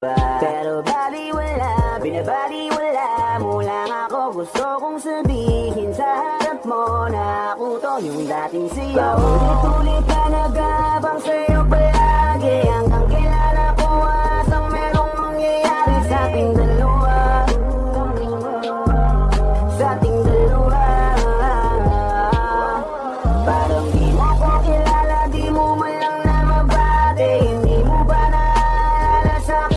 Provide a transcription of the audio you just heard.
ba? Pero baliwala, binabaliwala mo lang ako Gusto kong sabihin sa harap mo na ako to yung dating sa'yo Paulit-ulit ka nagabang sa'yo palagi Hanggang kilala ko at ang merong mangyayari sa ating dalawa. Sa ating dalawa.